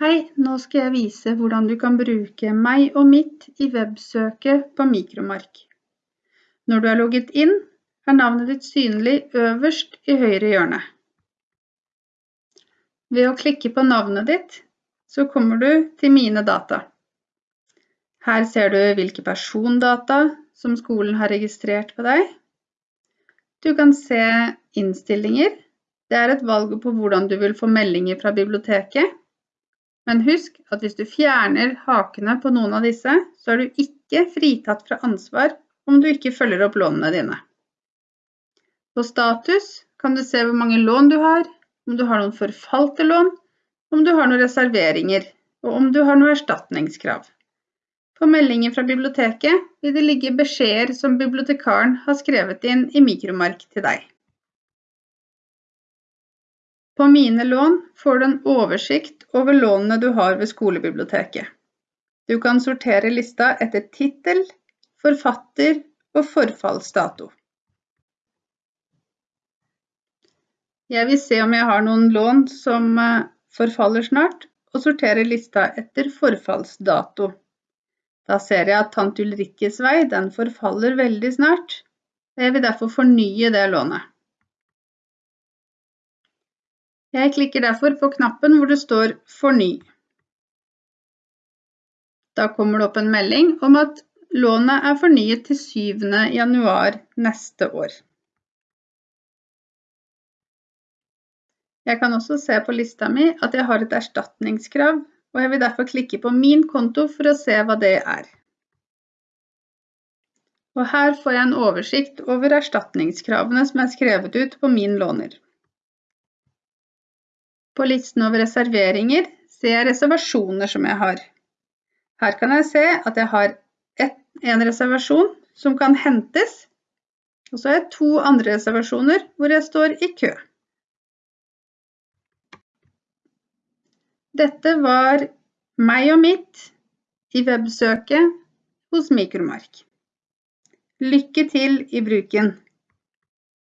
Hei, nå skal jeg vise hvordan du kan bruke meg og mitt i websøket på Mikromark. Når du er logget inn, er navnet ditt synlig øverst i høyre hjørne. Ved å klikke på navnet ditt, så kommer du til Mine data. Her ser du hvilke persondata som skolen har registrert på deg. Du kan se innstillinger. Det er et valg på hvordan du vil få meldinger fra biblioteket. Men husk at hvis du fjerner hakene på noen av disse, så er du ikke fritatt fra ansvar om du ikke følger opp lånene dine. På status kan du se hvor mange lån du har, om du har noen forfalte lån, om du har noen reserveringer, og om du har noen erstatningskrav. På meldinger fra biblioteket vil det ligge beskjeder som bibliotekaren har skrevet inn i mikromark til deg. På Mine lån får du en oversikt over lånene du har ved skolebiblioteket. Du kan sortere lista etter tittel, forfatter og forfallsdato. Jeg vil se om jeg har noen lån som eh, forfaller snart, og sorterer lista etter forfallsdato. Da ser jeg at Tante Ulrikkes vei den forfaller veldig snart, jeg vil derfor fornye det lånet. Jeg klikker derfor på knappen hvor det står Forny. Da kommer det opp en melding om at lånet er fornyet til 7. januar neste år. Jeg kan også se på lista mi at jeg har et erstatningskrav og jeg vil derfor klikke på min konto for å se hva det er. Og her får jeg en oversikt over erstatningskravene som er skrevet ut på min låner. På listen over reserveringer ser jeg reservasjoner som jeg har. Her kan jeg se at jeg har en reservasjon som kan hentes, og så har jeg to andre reservasjoner hvor jeg står i kø. Dette var meg og mitt i websøket hos Mikromark. Lykke til i bruken!